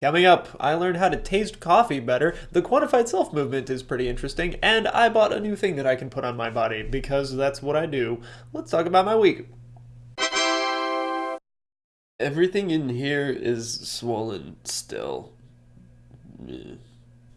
Coming up, I learned how to taste coffee better, the quantified self movement is pretty interesting, and I bought a new thing that I can put on my body because that's what I do. Let's talk about my week. Everything in here is swollen still.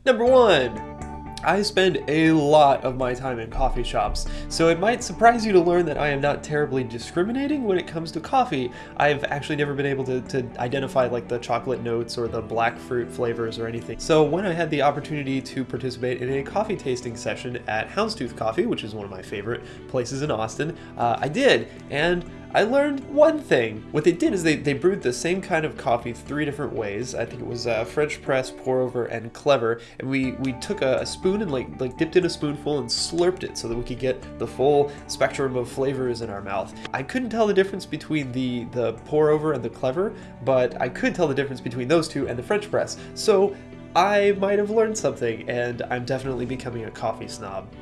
Number one. I spend a lot of my time in coffee shops, so it might surprise you to learn that I am not terribly discriminating when it comes to coffee. I've actually never been able to, to, identify like the chocolate notes or the black fruit flavors or anything. So when I had the opportunity to participate in a coffee tasting session at Houndstooth Coffee, which is one of my favorite places in Austin, uh, I did, and I learned one thing. What they did is they, they brewed the same kind of coffee three different ways. I think it was uh, French press, pour over, and clever. And we, we took a, a, spoon and like, like dipped in a spoonful and slurped it so that we could get the full spectrum of flavors in our mouth. I couldn't tell the difference between the, the pour over and the clever, but I could tell the difference between those two and the French press. So I might have learned something, and I'm definitely becoming a coffee snob.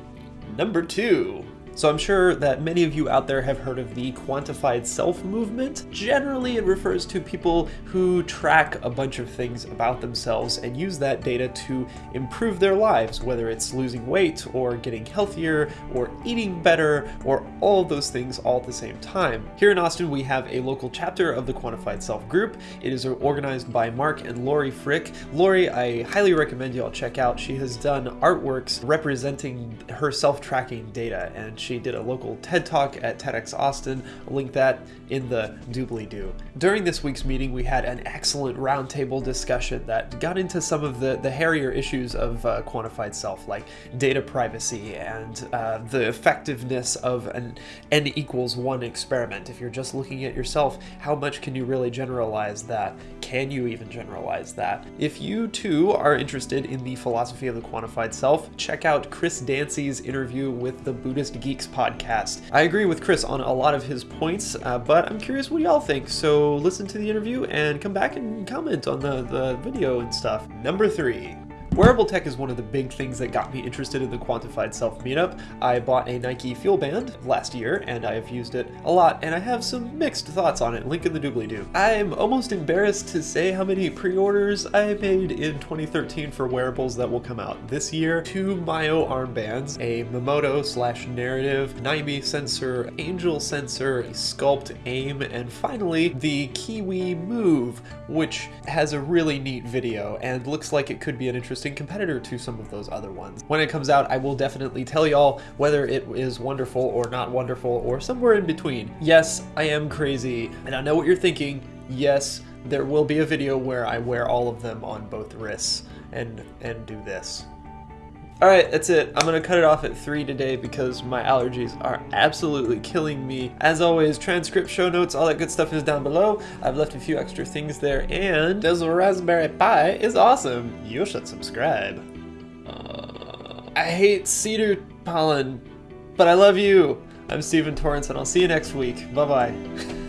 Number two. So I'm sure that many of you out there have heard of the quantified self movement. Generally, it refers to people who track a bunch of things about themselves and use that data to improve their lives, whether it's losing weight or getting healthier or eating better or all of those things all at the same time. Here in Austin, we have a local chapter of the Quantified Self group. It is organized by Mark and Laurie Frick. Laurie, I highly recommend you all check out. She has done artworks representing her self-tracking data and she did a local TED Talk at TEDx Austin. I'll link that in the doobly-doo. During this week's meeting, we had an excellent roundtable discussion that got into some of the, the hairier issues of uh, quantified self, like data privacy and uh, the effectiveness of an n equals one experiment. If you're just looking at yourself, how much can you really generalize that? Can you even generalize that? If you too are interested in the philosophy of the quantified self, check out Chris Dancy's interview with the Buddhist Geek Geeks podcast. I agree with Chris on a lot of his points, uh, but I'm curious what y'all think, so listen to the interview and come back and comment on the, the video and stuff. Number three. Wearable tech is one of the big things that got me interested in the Quantified Self meetup. I bought a Nike Fuel Band last year, and I have used it a lot, and I have some mixed thoughts on it. Link in the doobly-doo. I'm almost embarrassed to say how many pre-orders I made in 2013 for wearables that will come out this year. Two Myo armbands, a Memoto slash Narrative, Nymi sensor, Angel sensor, Skulpt Aim, and finally the Kiwi Move, which has a really neat video and looks like it could be an interesting interesting competitor to some of those other ones. When it comes out, I will definitely tell y'all whether it is wonderful or not wonderful or somewhere in between. Yes, I am crazy, and I know what you're thinking. Yes, there will be a video where I wear all of them on both wrists and and do this. Alright, that's it. I'm gonna cut it off at 3 today because my allergies are absolutely killing me. As always, transcript, show notes, all that good stuff is down below. I've left a few extra things there, and this Raspberry Pi is awesome. You should subscribe. Uh, I hate cedar pollen, but I love you. I'm Stephen Torrance, and I'll see you next week. Bye-bye.